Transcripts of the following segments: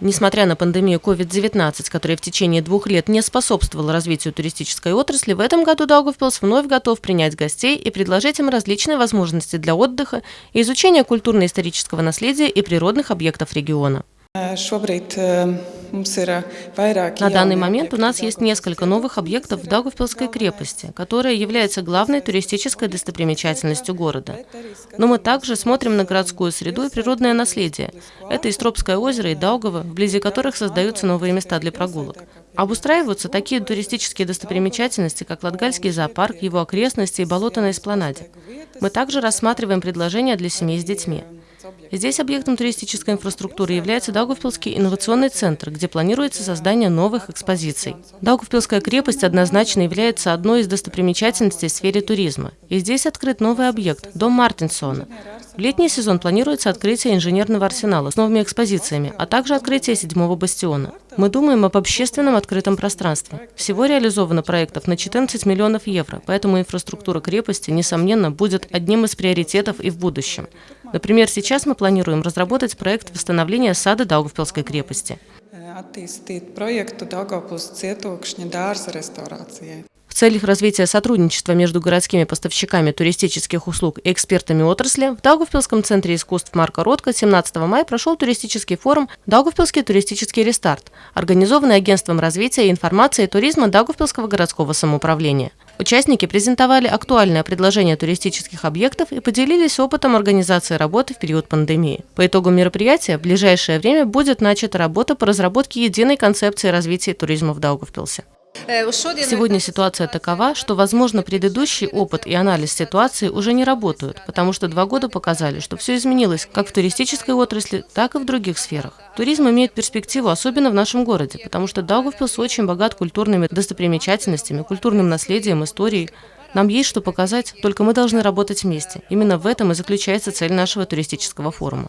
Несмотря на пандемию COVID-19, которая в течение двух лет не способствовала развитию туристической отрасли, в этом году Даугавпилс вновь готов принять гостей и предложить им различные возможности для отдыха и изучения культурно-исторического наследия и природных объектов региона. Э, На данный момент у нас есть несколько новых объектов в Даугавпилской крепости, которая является главной туристической достопримечательностью города. Но мы также смотрим на городскую среду и природное наследие. Это Истропское озеро и Даугава, вблизи которых создаются новые места для прогулок. Обустраиваются такие туристические достопримечательности, как Латгальский зоопарк, его окрестности и болото на Эспланаде. Мы также рассматриваем предложения для семей с детьми. Здесь объектом туристической инфраструктуры является Даугавпилский инновационный центр, где планируется создание новых экспозиций. Даугавпилская крепость однозначно является одной из достопримечательностей в сфере туризма. И здесь открыт новый объект – дом Мартинсона. В летний сезон планируется открытие инженерного арсенала с новыми экспозициями, а также открытие седьмого бастиона. Мы думаем об общественном открытом пространстве. Всего реализовано проектов на 14 миллионов евро, поэтому инфраструктура крепости, несомненно, будет одним из приоритетов и в будущем. Например, сейчас мы планируем разработать проект восстановления сада Даугавпилской крепости. dārza restaurācijai целях развития сотрудничества между городскими поставщиками туристических услуг и экспертами отрасли в Даугавпилском центре искусств Марка Ротко 17 мая прошел туристический форум «Даугавпилский туристический рестарт», организованный Агентством развития и информации и туризма Даугавпилского городского самоуправления. Участники презентовали актуальное предложение туристических объектов и поделились опытом организации работы в период пандемии. По итогам мероприятия в ближайшее время будет начата работа по разработке единой концепции развития туризма в Даугавпилсе. Сегодня ситуация такова, что, возможно, предыдущий опыт и анализ ситуации уже не работают, потому что два года показали, что все изменилось как в туристической отрасли, так и в других сферах. Туризм имеет перспективу, особенно в нашем городе, потому что Даугавпилс очень богат культурными достопримечательностями, культурным наследием, историей. Нам есть что показать, только мы должны работать вместе. Именно в этом и заключается цель нашего туристического форума.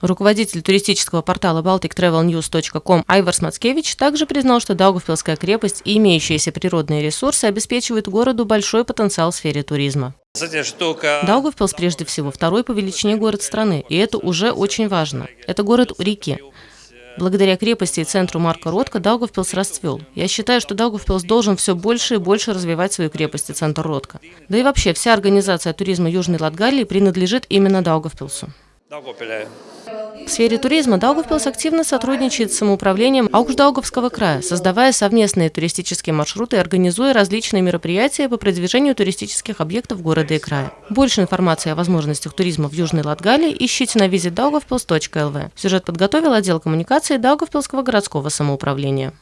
Руководитель туристического портала baltictravelnews.com Айварс Мацкевич также признал, что Даугавпилская крепость и имеющиеся природные ресурсы обеспечивают городу большой потенциал в сфере туризма. Даугавпилс прежде всего второй по величине город страны, и это уже очень важно. Это город у реки. Благодаря крепости и центру Марка Ротко Даугавпилс расцвел. Я считаю, что Даугавпилс должен все больше и больше развивать свою крепость и центр Ротко. Да и вообще, вся организация туризма Южной Латгалии принадлежит именно Даугавпилсу. В сфере туризма Даугавпилс активно сотрудничает с самоуправлением Аукшдаугавского края, создавая совместные туристические маршруты и организуя различные мероприятия по продвижению туристических объектов города и края. Больше информации о возможностях туризма в Южной Латгалии ищите на visitdaugavpils.lv. Сюжет подготовил отдел коммуникации Даугавпилского городского самоуправления.